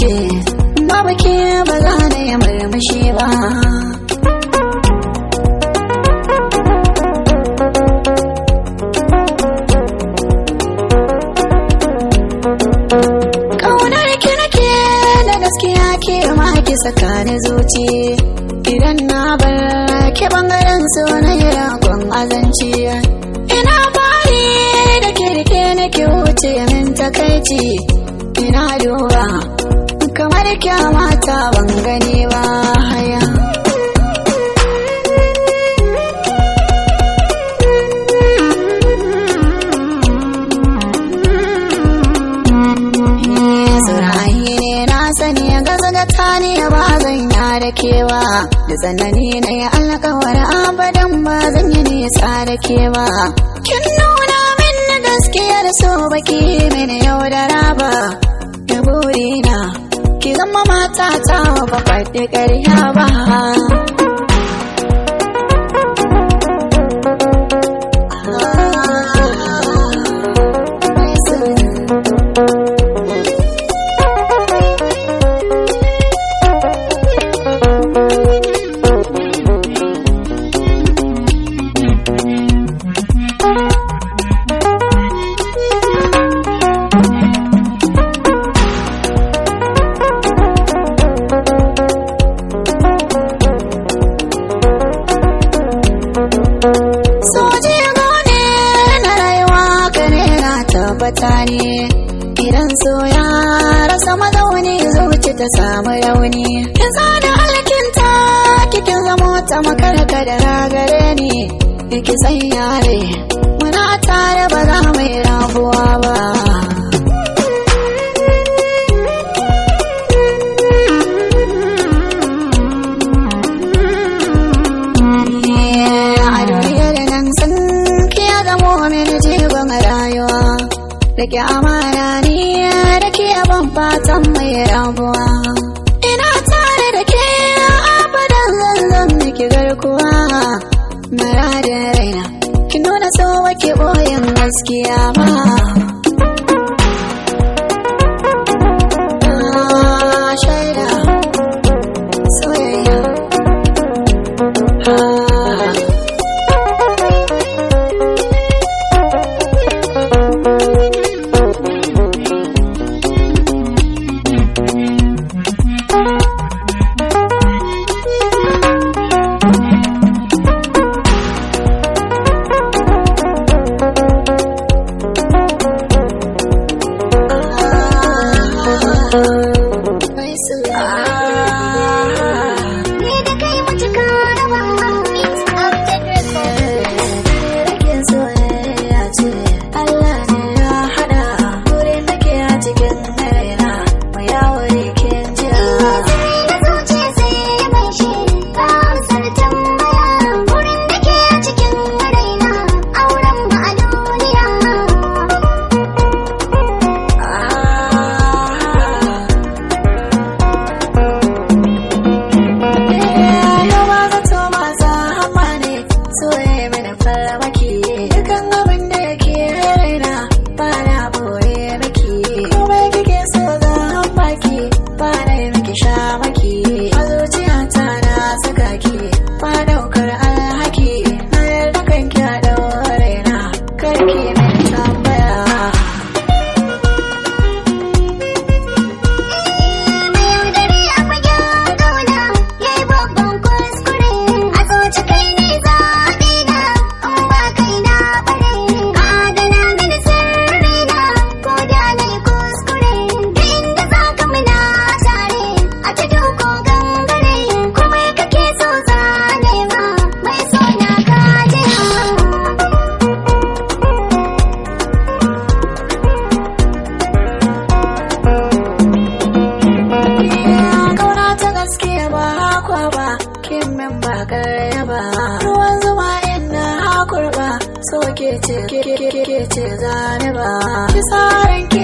ce babu ke ba za na yi murmushi ba. Saka ni zuci. Idan na bar ki ɓangaren so na yi ragon azanci. Ina fari da kirke nake wuce min takaici. Ina duba kamar kyamata ban gani da kewa. Da tsanani na yi alkawar abadan ba zan yi nisa da kewa. Kin nuna min na gaskiyar so baki mini yau da raba da burina ki zama mata ta ba faɗi ƙarya ba. Tabbata ne idan so ya rasa mazauni zuci ta samu rauni. Kin zana alkinta kikin zamo ta makarka da ragare ni. Ki san yare da ke amana ni da ke abin fatan mai rabuwa. Ina tare da ke abadan zanzan miki garkuwa. Mara da raina ki nuna so wake boyin gaskiya. ke ce ke ke ke ce zane ba ki saran